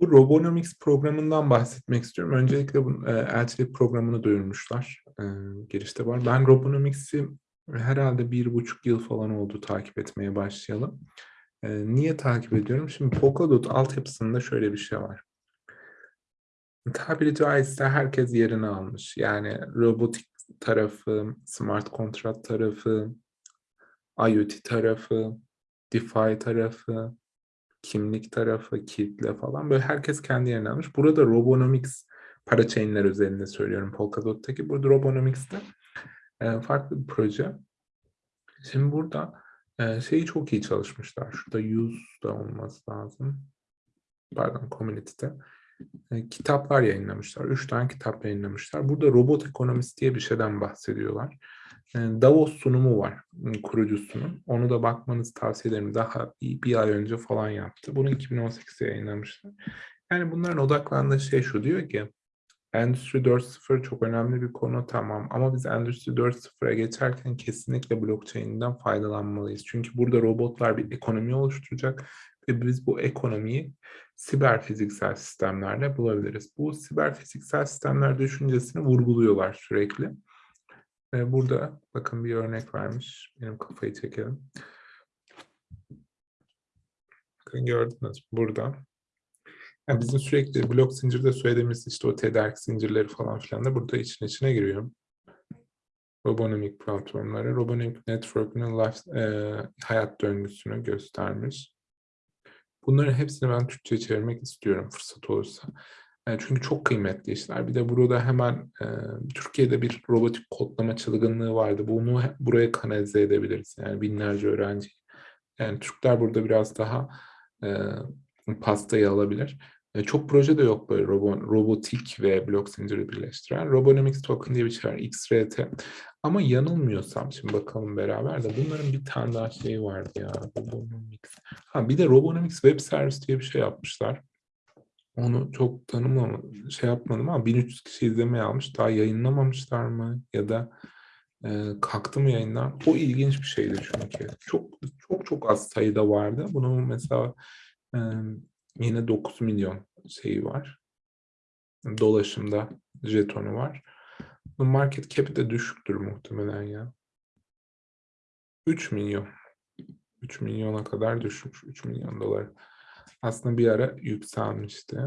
Bu Robonomics programından bahsetmek istiyorum. Öncelikle bu, elçilik programını duyurmuşlar. Eee, girişte var. Ben Robonomics'i herhâlde 1,5 yıl falan oldu takip etmeye başlayalı. Eee, niye takip ediyorum? Şimdi Polkadot altyapısında şöyle bir şey var. Tabiri caizse herkes yerini almış. Yani robotik tarafı, smart kontrat tarafı, IoT tarafı, DeFi tarafı, kimlik tarafı, kitle falan böyle herkes kendi yerini almış. Burada Robonomics parachain'ler özelinde söylüyorum Polkadot'taki. Burada Robonomics'te eee, farklı bir proje. Şimdi burada, eee, şeyi çok iyi çalışmışlar. Şurada use'da olması lazım. Pardon, community'de. Eee, kitaplar yayınlamışlar. 3 tane kitap yayınlamışlar. Burada robot ekonomisi diye bir şeyden bahsediyorlar. Eee, Davos sunumu var, ımm, kurucusunun. Onu da bakmanızı tavsiye ederim. Daha bir 1 ay önce falan yaptı. Bunu 2018'de yayınlamışlar. Yani bunların odaklandığı şey şu, diyor ki Endüstri 4.0 çok önemli bir konu tamam ama biz Endüstri 4.0'a geçerken kesinlikle blockchain'den faydalanmalıyız. Çünkü burada robotlar bir ekonomi oluşturacak ve biz bu ekonomiyi siber fiziksel sistemlerle bulabiliriz. Bu siber fiziksel sistemler düşüncesini vurguluyorlar sürekli. Eee, burada bakın bir örnek vermiş. Benim kafayı çekelim. Bakın gördünüz burada? Ya, bizim sürekli blok zincirde söylediğimiz, işte, o tedarik zincirleri falan filan da burada için içine giriyor. Robonomic platformları, Robonomic Network'ün eee, hayat döngüsünü göstermiş. Bunların hepsini ben Türkçe'ye çevirmek istiyorum fırsat olursa. Eee, çünkü çok kıymetli işler. Bir de burada hemen, eee, Türkiye'de bir robotik kodlama çılgınlığı vardı. Bunu buraya kanalize edebiliriz. Yani binlerce öğrenci. Yani Türkler burada biraz daha, eee, pastayı alabilir. Eee, çok proje de yok böyle robo robotik ve blok zinciri birleştiren. Robonomics Token diye bir şey var, XRT. Ama yanılmıyorsam, şimdi bakalım beraber de bunların bir tane daha şeyi vardı ya, Robonomics. Ha, bir de Robonomics Web Service diye bir şey yapmışlar. Onu çok tanımlama şey yapmadım ama 1300 kişi izlemeye almış. Daha yayınlamamışlar mı ya da, eee, kalktı mı yayından? O ilginç bir şeydi çünkü. Çok çok çok az sayıda vardı. Bunun mesela, emm, yine 9.000.000 şeyi var. Dolaşımda jetonu var. Market cap'i de düşüktür muhtemelen ya. 3.000.000.000 3.000.000'a kadar düşmüş. $3.000.000 Aslında bir ara yükselmişti.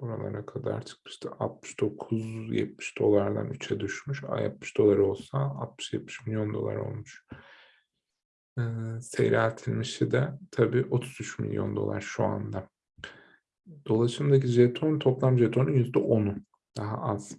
Buralara kadar çıkmıştı. $69-70'dan $3'e düşmüş. A, $70 olsa $60-70.000.000 olmuş. Eee, seyreltilmişi de tabii $33.000.000 şu anda. Dolaşımdaki jeton, toplam jetonun %10'u. Daha az.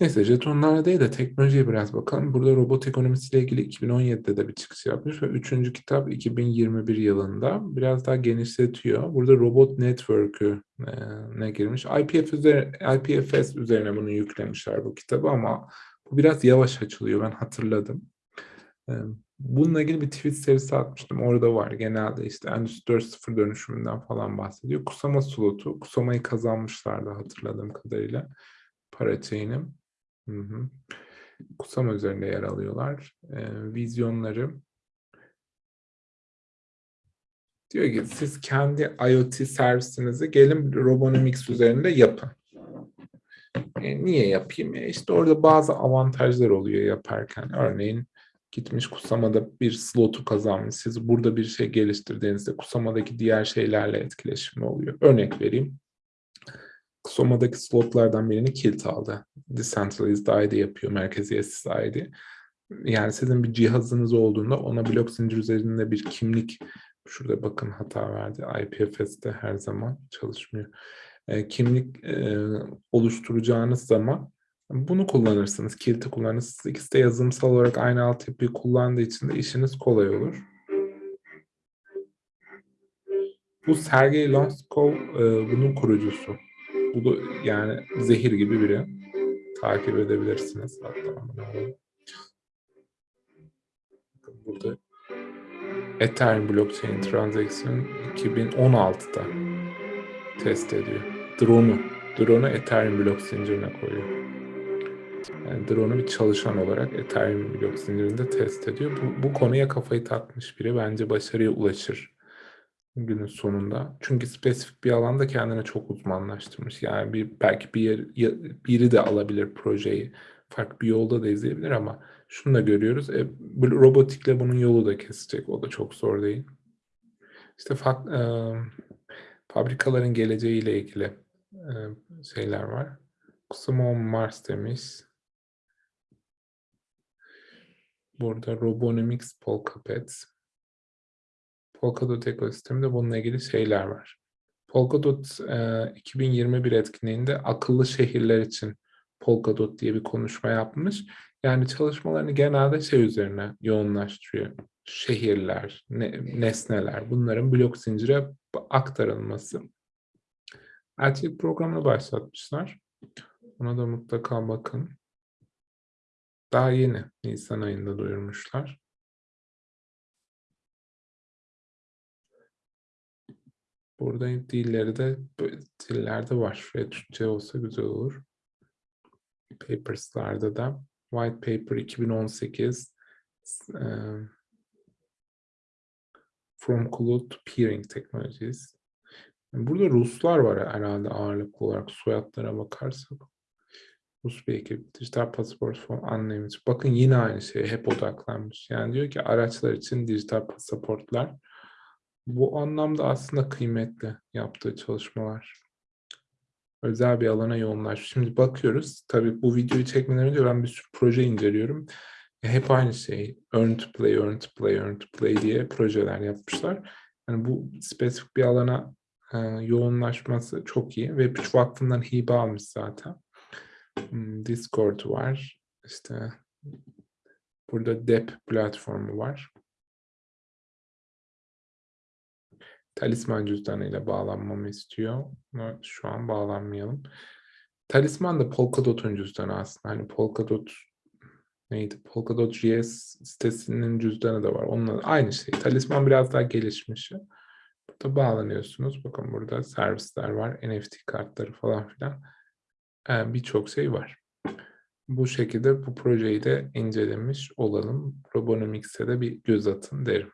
Neyse jetonlara değil de teknolojiye biraz bakalım. Burada robot ekonomisiyle ilgili 2017'de de bir çıkış yapmış ve 3. kitap 2021 yılında. Biraz daha genişletiyor. Burada robot network'ü eee, ne girmiş? IPF üzeri IPFS üzerine bunu yüklemişler bu kitabı ama bu biraz yavaş açılıyor. Ben hatırladım. Emm, bununla ilgili bir tweet serisi atmıştım. Orada var. Genelde işte Endüstri 4.0 dönüşümünden falan bahsediyor. Kusama slotu. Kusama'yı kazanmışlardı hatırladığım kadarıyla parachain'i. Hı üzerinde yer alıyorlar. Eee, vizyonları Diyor ki siz kendi IoT servisinizi gelin Robonomics üzerinde yapın. Eee, niye yapayım? Eee, işte orada bazı avantajlar oluyor yaparken. Örneğin gitmiş Kusama'da bir slotu kazanmış. Siz burada bir şey geliştirdiğinizde Kusama'daki diğer şeylerle etkileşimli oluyor. Örnek vereyim. Kusama'daki slotlardan birini Kilt aldı. Decentralized ID yapıyor, merkeziyetsiz ID. Yani sizin bir cihazınız olduğunda ona blok zincir üzerinde bir kimlik şurada bakın hata verdi. IPFS'te her zaman çalışmıyor. Eee, kimlik, eee, oluşturacağınız zaman bunu kullanırsınız. Kilt'i kullanırsınız. İkisi de yazılımsal olarak aynı altyapıyı kullandığı için de işiniz kolay olur. Bu Sergey Lonskov, eee, bunun kurucusu. Bu yani zehir gibi biri. Takip edebilirsiniz hatta. Burada Ethereum blockchain transaction 2016'da test ediyor. Drone'u, drone'u Ethereum blok zincirine koyuyor. Yani drone'u bir çalışan olarak Ethereum blok zincirinde test ediyor. Bu, bu konuya kafayı takmış biri bence başarıya ulaşır. Günün sonunda. Çünkü spesifik bir alanda kendine çok uzmanlaştırmış. Yani bir belki bir yer, biri de alabilir projeyi. Farklı bir yolda da izleyebilir ama şunu da görüyoruz. E, robotikle bunun yolu da kesecek. O da çok zor değil. İşte fak, e, fabrikaların geleceğiyle ilgili e, şeyler var. Kusumo Mars demiş. Burada Robonomics Polkapet. Polkadot ekosisteminde bununla ilgili şeyler var. Polkadot e, 2021 etkinliğinde akıllı şehirler için Polkadot diye bir konuşma yapmış. Yani çalışmalarını genelde şey üzerine yoğunlaştırıyor. Şehirler, ne, nesneler, bunların blok zincire aktarılması. Elçilik programını başlatmışlar. Ona da mutlaka bakın. Daha yeni, Nisan ayında duyurmuşlar. Burada dilleri de dillerde var. Şuraya Türkçe olsa güzel olur. Papers'larda da White Paper 2018 e, From Cloud to Peering Technologies. Burada Ruslar var herhalde ağırlıklı olarak soyadlara bakarsak. Rus bir ekip. Dijital pasaport from unnamed. Bakın yine aynı şey hep odaklanmış. Yani diyor ki araçlar için dijital pasaportlar bu anlamda aslında kıymetli yaptığı çalışmalar. Özel bir alana yoğunlaşmış. Şimdi bakıyoruz. Tabii bu videoyu çekmeden önce ben bir sürü proje inceliyorum. E, Hep aynı şey. Earn to play, earn to play, earn to play diye projeler yapmışlar. Yani bu spesifik bir alana e, yoğunlaşması çok iyi. Web 3 Vakfı'ndan hibe almış zaten. Hmm, Discord var. İşte burada DEP platformu var. Talisman cüzdanıyla bağlanmamı istiyor. Ama şu an bağlanmayalım. Talisman da Polkadot'un cüzdanı aslında. Hani Polkadot neydi? Polkadot JS sitesinin cüzdanı da var. Onunla aynı şey. Talisman biraz daha gelişmiş. Burada bağlanıyorsunuz. Bakın burada servisler var. NFT kartları falan filan. Ee, Birçok şey var. Bu şekilde bu projeyi de incelemiş olalım. Robonomics'e de bir göz atın derim.